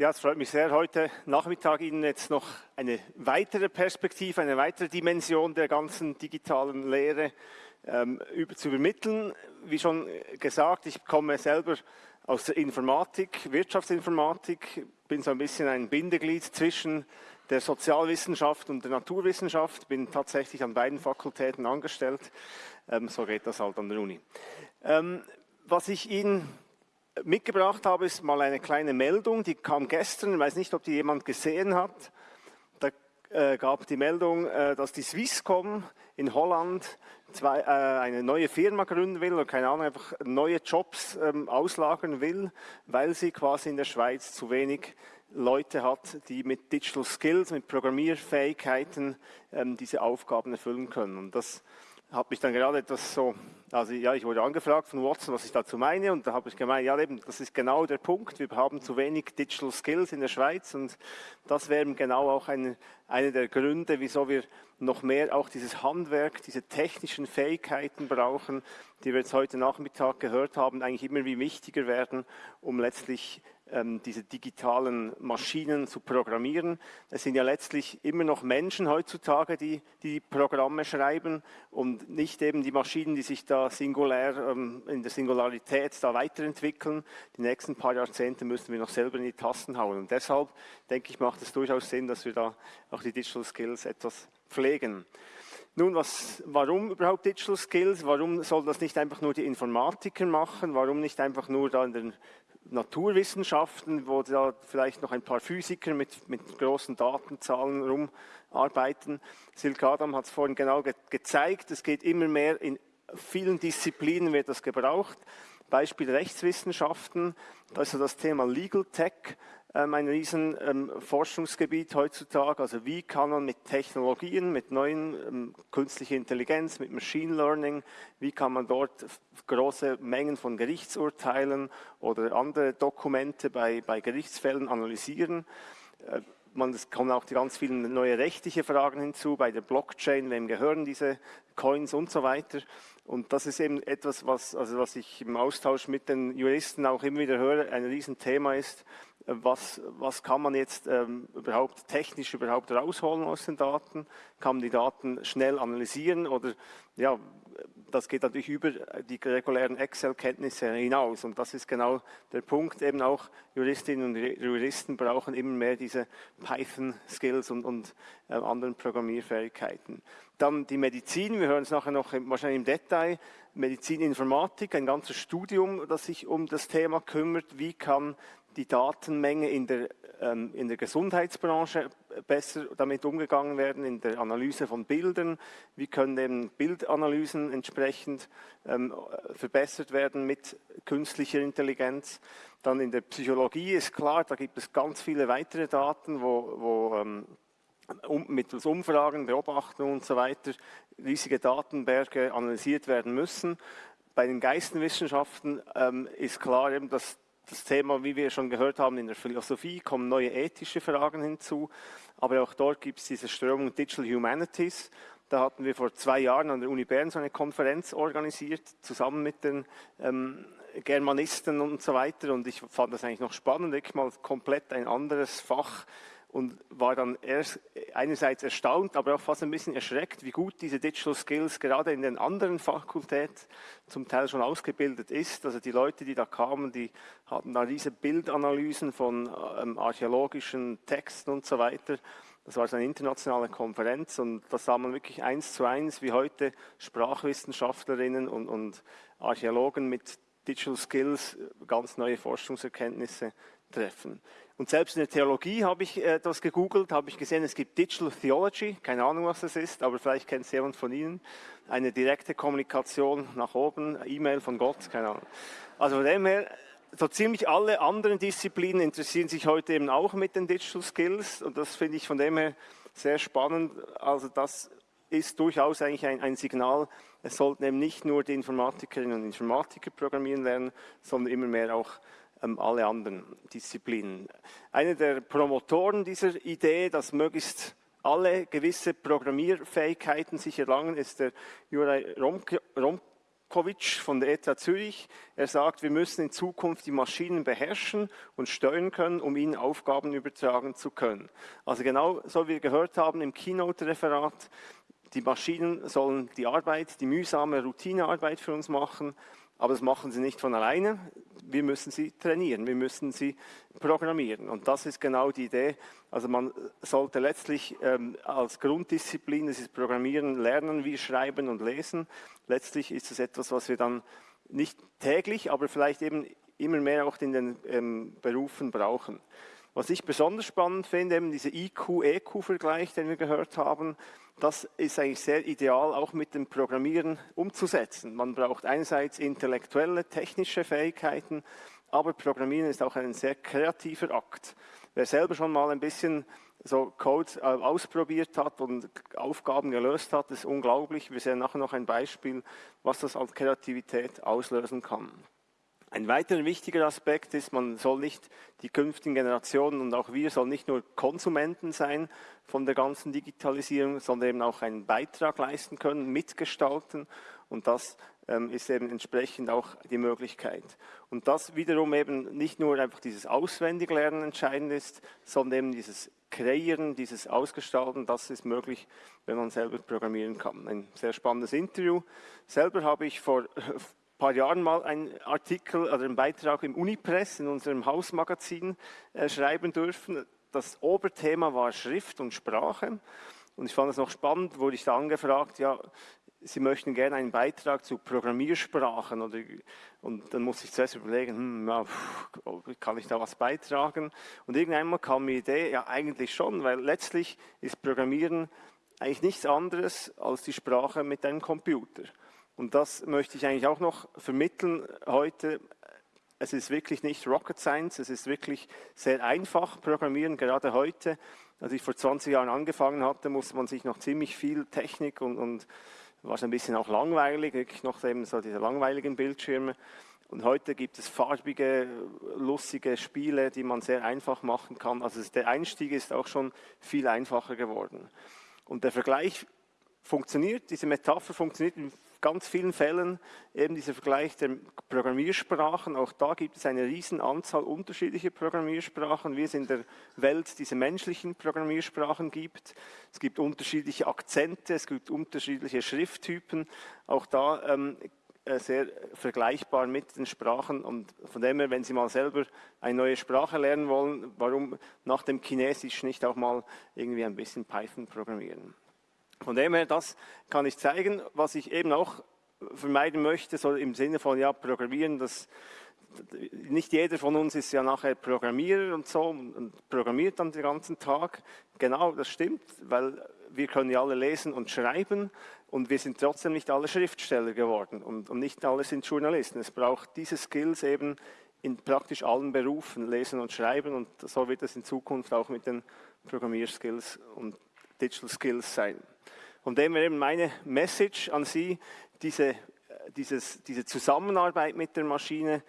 Ja, es freut mich sehr, heute Nachmittag Ihnen jetzt noch eine weitere Perspektive, eine weitere Dimension der ganzen digitalen Lehre ähm, zu übermitteln. Wie schon gesagt, ich komme selber aus der Informatik, Wirtschaftsinformatik, bin so ein bisschen ein Bindeglied zwischen der Sozialwissenschaft und der Naturwissenschaft, bin tatsächlich an beiden Fakultäten angestellt. Ähm, so geht das halt an der Uni. Ähm, was ich Ihnen mitgebracht habe, ist mal eine kleine Meldung, die kam gestern, ich weiß nicht, ob die jemand gesehen hat. Da äh, gab die Meldung, äh, dass die Swisscom in Holland zwei, äh, eine neue Firma gründen will oder keine Ahnung, einfach neue Jobs ähm, auslagern will, weil sie quasi in der Schweiz zu wenig Leute hat, die mit Digital Skills, mit Programmierfähigkeiten ähm, diese Aufgaben erfüllen können. Und das hat mich dann gerade etwas so also ja, ich wurde angefragt von Watson, was ich dazu meine und da habe ich gemeint, ja eben, das ist genau der Punkt, wir haben zu wenig Digital Skills in der Schweiz und das wäre genau auch eine, eine der Gründe, wieso wir noch mehr auch dieses Handwerk, diese technischen Fähigkeiten brauchen, die wir jetzt heute Nachmittag gehört haben, eigentlich immer wie wichtiger werden, um letztlich ähm, diese digitalen Maschinen zu programmieren. Es sind ja letztlich immer noch Menschen heutzutage, die die Programme schreiben und nicht eben die Maschinen, die sich da singulär ähm, in der Singularität da weiterentwickeln. Die nächsten paar Jahrzehnte müssen wir noch selber in die Tasten hauen. Und deshalb denke ich, macht es durchaus Sinn, dass wir da auch die Digital Skills etwas pflegen. Nun, was, warum überhaupt Digital Skills? Warum soll das nicht einfach nur die Informatiker machen? Warum nicht einfach nur da in den Naturwissenschaften, wo da vielleicht noch ein paar Physiker mit, mit großen Datenzahlen rumarbeiten. Silke Adam hat es vorhin genau ge gezeigt, es geht immer mehr, in vielen Disziplinen wird das gebraucht. Beispiel Rechtswissenschaften, da ist so das Thema Legal Tech ähm, ein riesen ähm, Forschungsgebiet heutzutage. Also wie kann man mit Technologien, mit neuen ähm, künstlicher Intelligenz, mit Machine Learning, wie kann man dort große Mengen von Gerichtsurteilen oder andere Dokumente bei, bei Gerichtsfällen analysieren. Äh, man, es kommen auch die ganz vielen neue rechtliche Fragen hinzu, bei der Blockchain, wem gehören diese Coins und so weiter. Und das ist eben etwas, was, also was ich im Austausch mit den Juristen auch immer wieder höre, ein Riesenthema ist, was, was kann man jetzt ähm, überhaupt technisch überhaupt rausholen aus den Daten? Kann man die Daten schnell analysieren oder ja, das geht natürlich über die regulären Excel-Kenntnisse hinaus. Und das ist genau der Punkt, eben auch Juristinnen und Juristen brauchen immer mehr diese Python-Skills und, und äh, anderen Programmierfähigkeiten. Dann die Medizin, wir hören es nachher noch wahrscheinlich im Detail, Medizininformatik, ein ganzes Studium, das sich um das Thema kümmert, wie kann die Datenmenge in der, ähm, in der Gesundheitsbranche besser damit umgegangen werden, in der Analyse von Bildern. Wie können eben Bildanalysen entsprechend ähm, verbessert werden mit künstlicher Intelligenz. Dann in der Psychologie ist klar, da gibt es ganz viele weitere Daten, wo, wo ähm, um, mittels Umfragen, Beobachtungen und so weiter riesige Datenberge analysiert werden müssen. Bei den Geistenwissenschaften ähm, ist klar eben, dass das Thema, wie wir schon gehört haben, in der Philosophie kommen neue ethische Fragen hinzu, aber auch dort gibt es diese Strömung Digital Humanities. Da hatten wir vor zwei Jahren an der Uni Bern so eine Konferenz organisiert, zusammen mit den ähm, Germanisten und so weiter. Und ich fand das eigentlich noch spannend, wirklich mal komplett ein anderes Fach und war dann erst einerseits erstaunt, aber auch fast ein bisschen erschreckt, wie gut diese Digital Skills gerade in den anderen Fakultäten zum Teil schon ausgebildet ist. Also die Leute, die da kamen, die hatten da diese Bildanalysen von ähm, archäologischen Texten und so weiter. Das war so eine internationale Konferenz und da sah man wirklich eins zu eins, wie heute Sprachwissenschaftlerinnen und, und Archäologen mit Digital Skills ganz neue Forschungserkenntnisse treffen. Und selbst in der Theologie habe ich äh, das gegoogelt, habe ich gesehen, es gibt Digital Theology, keine Ahnung, was das ist, aber vielleicht kennt es jemand von Ihnen. Eine direkte Kommunikation nach oben, E-Mail von Gott, keine Ahnung. Also von dem her, so ziemlich alle anderen Disziplinen interessieren sich heute eben auch mit den Digital Skills und das finde ich von dem her sehr spannend. Also das ist durchaus eigentlich ein, ein Signal, es sollten eben nicht nur die Informatikerinnen und Informatiker programmieren lernen, sondern immer mehr auch alle anderen Disziplinen. Einer der Promotoren dieser Idee, dass möglichst alle gewisse Programmierfähigkeiten sich erlangen, ist der Juraj Kovic von der ETH Zürich. Er sagt, wir müssen in Zukunft die Maschinen beherrschen und steuern können, um ihnen Aufgaben übertragen zu können. Also genau so wie wir gehört haben im Keynote-Referat, die Maschinen sollen die Arbeit, die mühsame Routinearbeit für uns machen, aber das machen sie nicht von alleine. Wir müssen sie trainieren, wir müssen sie programmieren. Und das ist genau die Idee. Also man sollte letztlich ähm, als Grunddisziplin, das ist Programmieren, lernen, wie schreiben und lesen. Letztlich ist es etwas, was wir dann nicht täglich, aber vielleicht eben immer mehr auch in den ähm, Berufen brauchen. Was ich besonders spannend finde, eben dieser IQ-EQ-Vergleich, den wir gehört haben, das ist eigentlich sehr ideal auch mit dem Programmieren umzusetzen. Man braucht einerseits intellektuelle, technische Fähigkeiten, aber Programmieren ist auch ein sehr kreativer Akt. Wer selber schon mal ein bisschen so Code äh, ausprobiert hat und Aufgaben gelöst hat, ist unglaublich. Wir sehen nachher noch ein Beispiel, was das als Kreativität auslösen kann. Ein weiterer wichtiger Aspekt ist, man soll nicht die künftigen Generationen und auch wir sollen nicht nur Konsumenten sein von der ganzen Digitalisierung, sondern eben auch einen Beitrag leisten können, mitgestalten und das ähm, ist eben entsprechend auch die Möglichkeit. Und das wiederum eben nicht nur einfach dieses Auswendiglernen entscheidend ist, sondern eben dieses Kreieren, dieses Ausgestalten, das ist möglich, wenn man selber programmieren kann. Ein sehr spannendes Interview. Selber habe ich vor paar Jahren mal einen Artikel oder einen Beitrag im Unipress, in unserem Hausmagazin, äh, schreiben dürfen. Das Oberthema war Schrift und Sprache. Und ich fand es noch spannend, wurde ich da angefragt, ja, Sie möchten gerne einen Beitrag zu Programmiersprachen. Oder, und dann musste ich zuerst überlegen, hm, ja, kann ich da was beitragen? Und irgendwann kam die Idee, ja eigentlich schon, weil letztlich ist Programmieren eigentlich nichts anderes als die Sprache mit einem Computer. Und das möchte ich eigentlich auch noch vermitteln heute. Es ist wirklich nicht Rocket Science, es ist wirklich sehr einfach Programmieren, gerade heute. Als ich vor 20 Jahren angefangen hatte, musste man sich noch ziemlich viel Technik und, und war es ein bisschen auch langweilig, wirklich noch eben so diese langweiligen Bildschirme. Und heute gibt es farbige, lustige Spiele, die man sehr einfach machen kann. Also der Einstieg ist auch schon viel einfacher geworden. Und der Vergleich funktioniert, diese Metapher funktioniert ganz vielen Fällen eben dieser Vergleich der Programmiersprachen. Auch da gibt es eine riesen Anzahl unterschiedlicher Programmiersprachen, wie es in der Welt diese menschlichen Programmiersprachen gibt. Es gibt unterschiedliche Akzente, es gibt unterschiedliche Schrifttypen. Auch da ähm, äh, sehr vergleichbar mit den Sprachen und von dem her, wenn Sie mal selber eine neue Sprache lernen wollen, warum nach dem Chinesisch nicht auch mal irgendwie ein bisschen Python programmieren? Von dem her, das kann ich zeigen, was ich eben auch vermeiden möchte, so im Sinne von, ja, Programmieren, das, nicht jeder von uns ist ja nachher Programmierer und so und programmiert dann den ganzen Tag. Genau, das stimmt, weil wir können ja alle lesen und schreiben und wir sind trotzdem nicht alle Schriftsteller geworden und, und nicht alle sind Journalisten. Es braucht diese Skills eben in praktisch allen Berufen, lesen und schreiben und so wird es in Zukunft auch mit den Programmierskills und Digital Skills sein. Von dem her eben meine Message an Sie, diese, dieses, diese Zusammenarbeit mit der Maschine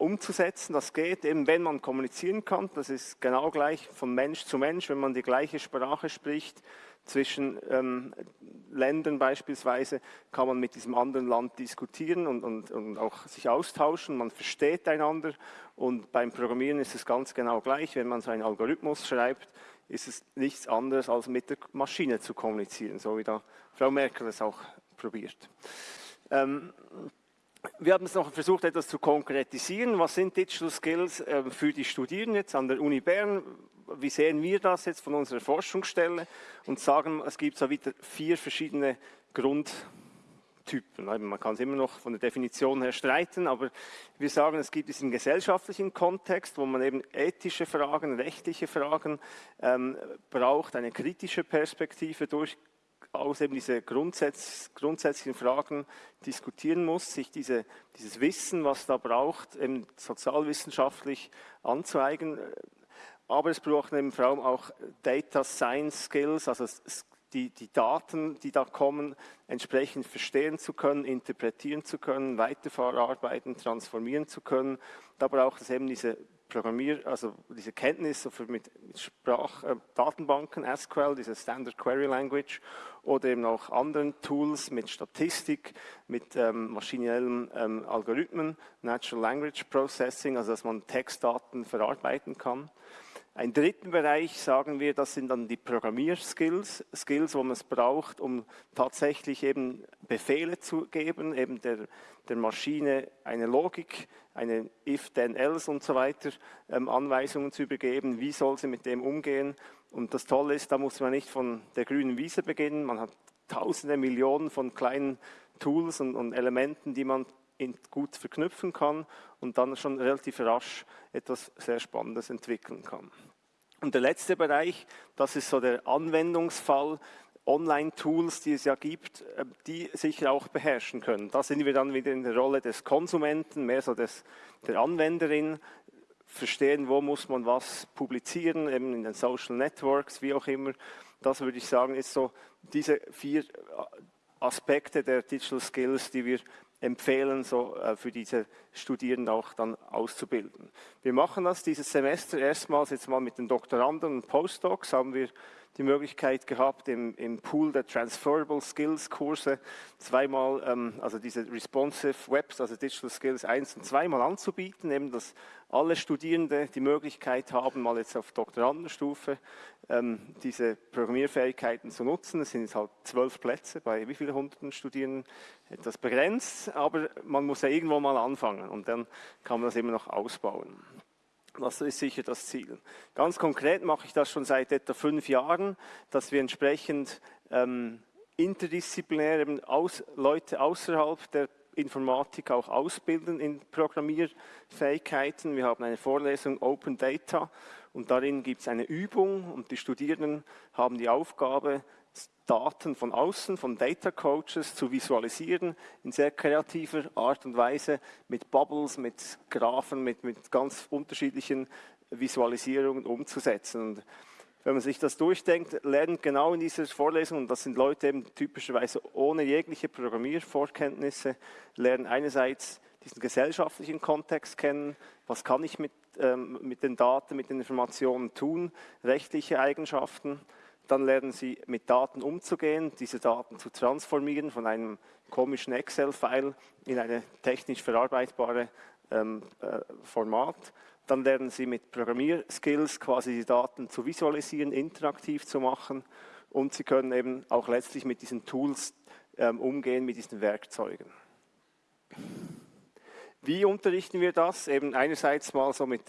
umzusetzen. Das geht eben, wenn man kommunizieren kann. Das ist genau gleich von Mensch zu Mensch, wenn man die gleiche Sprache spricht. Zwischen ähm, Ländern beispielsweise kann man mit diesem anderen Land diskutieren und, und, und auch sich austauschen. Man versteht einander und beim Programmieren ist es ganz genau gleich. Wenn man so einen Algorithmus schreibt, ist es nichts anderes, als mit der Maschine zu kommunizieren, so wie da Frau Merkel es auch probiert. Ähm, wir haben es noch versucht, etwas zu konkretisieren. Was sind Digital Skills äh, für die Studierenden jetzt an der Uni Bern? Wie sehen wir das jetzt von unserer Forschungsstelle? Und sagen, es gibt so wieder vier verschiedene Grund Typen. Man kann es immer noch von der Definition her streiten, aber wir sagen, es gibt diesen gesellschaftlichen Kontext, wo man eben ethische Fragen, rechtliche Fragen ähm, braucht, eine kritische Perspektive durchaus eben diese Grundsätz, grundsätzlichen Fragen diskutieren muss, sich diese, dieses Wissen, was da braucht, eben sozialwissenschaftlich anzueigen. Aber es braucht eben vor allem auch Data Science Skills, also die, die Daten, die da kommen, entsprechend verstehen zu können, interpretieren zu können, weiterverarbeiten, transformieren zu können. Da braucht es eben diese Programmier, also diese Kenntnis mit Sprachdatenbanken, äh, SQL, diese Standard Query Language oder eben auch anderen Tools mit Statistik, mit ähm, maschinellen ähm, Algorithmen, Natural Language Processing, also dass man Textdaten verarbeiten kann. Ein dritten Bereich, sagen wir, das sind dann die Programmierskills, Skills, wo man es braucht, um tatsächlich eben Befehle zu geben, eben der, der Maschine eine Logik, eine if, then, else und so weiter, ähm, Anweisungen zu übergeben, wie soll sie mit dem umgehen. Und das Tolle ist, da muss man nicht von der grünen Wiese beginnen, man hat tausende, Millionen von kleinen Tools und, und Elementen, die man gut verknüpfen kann und dann schon relativ rasch etwas sehr Spannendes entwickeln kann. Und der letzte Bereich, das ist so der Anwendungsfall, Online-Tools, die es ja gibt, äh, die sicher auch beherrschen können. Da sind wir dann wieder in der Rolle des Konsumenten, mehr so des, der Anwenderin, verstehen, wo muss man was publizieren, eben in den Social Networks, wie auch immer. Das würde ich sagen, ist so diese vier Aspekte der Digital Skills, die wir empfehlen, so äh, für diese Studierenden auch dann auszubilden. Wir machen das dieses Semester erstmals jetzt mal mit den Doktoranden und Postdocs, haben wir die Möglichkeit gehabt, im, im Pool der Transferable Skills Kurse zweimal, ähm, also diese Responsive Webs, also Digital Skills 1 und zweimal anzubieten, eben dass alle Studierende die Möglichkeit haben, mal jetzt auf Doktorandenstufe ähm, diese Programmierfähigkeiten zu nutzen. Es sind jetzt halt zwölf Plätze bei wie vielen hunderten Studierenden, etwas begrenzt, aber man muss ja irgendwo mal anfangen und dann kann man das immer noch ausbauen. Das ist sicher das Ziel. Ganz konkret mache ich das schon seit etwa fünf Jahren, dass wir entsprechend ähm, interdisziplinär eben aus, Leute außerhalb der Informatik auch ausbilden in Programmierfähigkeiten. Wir haben eine Vorlesung Open Data und darin gibt es eine Übung und die Studierenden haben die Aufgabe, Daten von außen, von Data Coaches zu visualisieren in sehr kreativer Art und Weise mit Bubbles, mit Graphen, mit, mit ganz unterschiedlichen Visualisierungen umzusetzen. Und wenn man sich das durchdenkt, lernen genau in dieser Vorlesung, und das sind Leute eben typischerweise ohne jegliche Programmiervorkenntnisse, lernen einerseits diesen gesellschaftlichen Kontext kennen, was kann ich mit, ähm, mit den Daten, mit den Informationen tun, rechtliche Eigenschaften, dann lernen Sie mit Daten umzugehen, diese Daten zu transformieren von einem komischen Excel-File in eine technisch verarbeitbare ähm, äh, Format. Dann lernen Sie mit Programmierskills quasi die Daten zu visualisieren, interaktiv zu machen und Sie können eben auch letztlich mit diesen Tools ähm, umgehen, mit diesen Werkzeugen. Wie unterrichten wir das? Eben einerseits mal so mit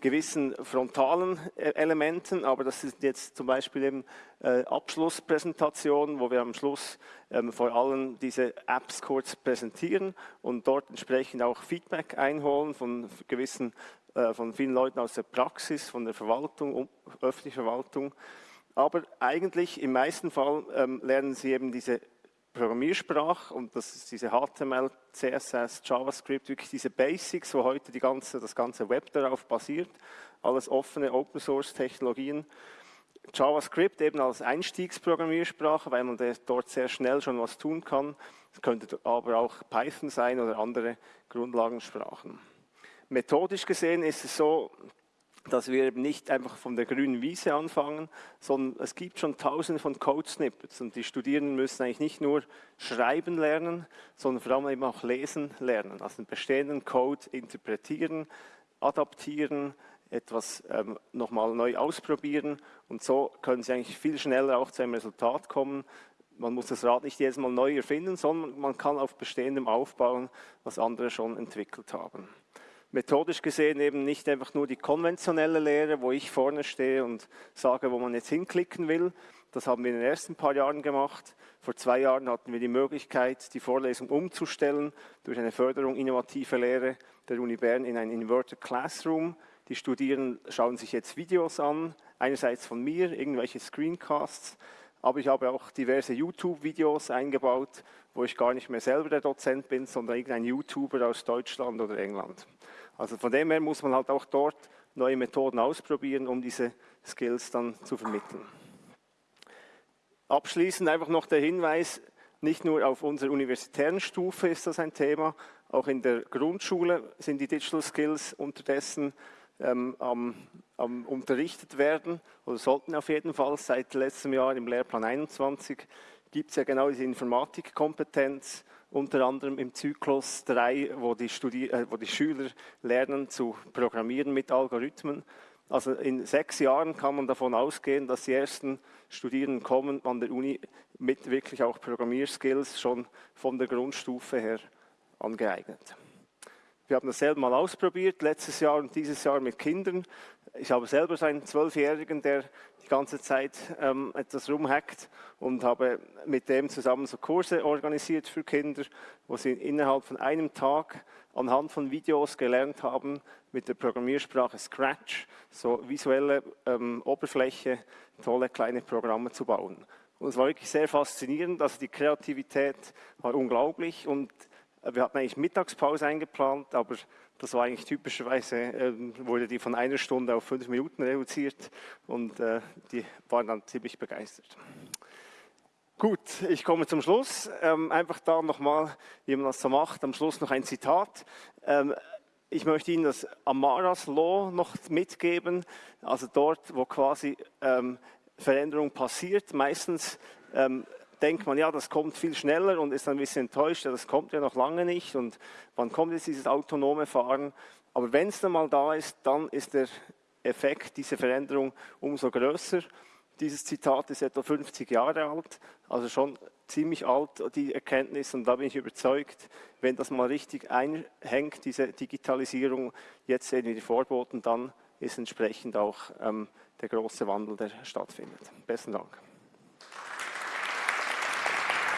gewissen frontalen äh, Elementen, aber das sind jetzt zum Beispiel eben äh, Abschlusspräsentationen, wo wir am Schluss ähm, vor allem diese Apps kurz präsentieren und dort entsprechend auch Feedback einholen von gewissen, äh, von vielen Leuten aus der Praxis, von der Verwaltung, um, öffentlichen Verwaltung. Aber eigentlich im meisten Fall ähm, lernen Sie eben diese Programmiersprache und das ist diese HTML, CSS, JavaScript, wirklich diese Basics, wo heute die ganze, das ganze Web darauf basiert, alles offene Open Source Technologien. JavaScript eben als Einstiegsprogrammiersprache, weil man dort sehr schnell schon was tun kann. Es könnte aber auch Python sein oder andere Grundlagensprachen. Methodisch gesehen ist es so, dass wir eben nicht einfach von der grünen Wiese anfangen, sondern es gibt schon tausende von Code-Snippets und die Studierenden müssen eigentlich nicht nur schreiben lernen, sondern vor allem eben auch lesen lernen, also den bestehenden Code interpretieren, adaptieren, etwas ähm, nochmal neu ausprobieren und so können sie eigentlich viel schneller auch zu einem Resultat kommen. Man muss das Rad nicht jedes Mal neu erfinden, sondern man kann auf bestehendem aufbauen, was andere schon entwickelt haben methodisch gesehen eben nicht einfach nur die konventionelle Lehre, wo ich vorne stehe und sage, wo man jetzt hinklicken will. Das haben wir in den ersten paar Jahren gemacht. Vor zwei Jahren hatten wir die Möglichkeit, die Vorlesung umzustellen durch eine Förderung innovativer Lehre der Uni Bern in ein Inverted Classroom. Die Studierenden schauen sich jetzt Videos an, einerseits von mir, irgendwelche Screencasts, aber ich habe auch diverse YouTube-Videos eingebaut, wo ich gar nicht mehr selber der Dozent bin, sondern irgendein YouTuber aus Deutschland oder England. Also von dem her muss man halt auch dort neue Methoden ausprobieren, um diese Skills dann zu vermitteln. Abschließend einfach noch der Hinweis, nicht nur auf unserer universitären Stufe ist das ein Thema, auch in der Grundschule sind die Digital Skills unterdessen ähm, am, am unterrichtet werden oder sollten auf jeden Fall seit letztem Jahr im Lehrplan 21 gibt es ja genau diese Informatikkompetenz, unter anderem im Zyklus 3, wo die, Studi äh, wo die Schüler lernen zu programmieren mit Algorithmen. Also in sechs Jahren kann man davon ausgehen, dass die ersten Studierenden kommen an der Uni mit wirklich auch Programmierskills schon von der Grundstufe her angeeignet. Wir haben das selber mal ausprobiert, letztes Jahr und dieses Jahr mit Kindern. Ich habe selber so einen Zwölfjährigen, der die ganze Zeit ähm, etwas rumhackt und habe mit dem zusammen so Kurse organisiert für Kinder, wo sie innerhalb von einem Tag anhand von Videos gelernt haben, mit der Programmiersprache Scratch so visuelle ähm, Oberfläche, tolle kleine Programme zu bauen. Und es war wirklich sehr faszinierend, also die Kreativität war unglaublich und wir hatten eigentlich Mittagspause eingeplant, aber das war eigentlich typischerweise, äh, wurde die von einer Stunde auf fünf Minuten reduziert und äh, die waren dann ziemlich begeistert. Gut, ich komme zum Schluss. Ähm, einfach da nochmal, wie man das so macht, am Schluss noch ein Zitat. Ähm, ich möchte Ihnen das Amaras Law noch mitgeben, also dort, wo quasi ähm, Veränderung passiert. Meistens ähm, denkt man, ja, das kommt viel schneller und ist ein bisschen enttäuscht, ja, das kommt ja noch lange nicht und wann kommt jetzt dieses autonome Fahren? Aber wenn es dann mal da ist, dann ist der Effekt, diese Veränderung umso größer. Dieses Zitat ist etwa 50 Jahre alt, also schon ziemlich alt, die Erkenntnis. Und da bin ich überzeugt, wenn das mal richtig einhängt, diese Digitalisierung, jetzt sehen wir die Vorboten, dann ist entsprechend auch ähm, der große Wandel, der stattfindet. Besten Dank.